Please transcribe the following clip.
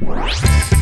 Bye.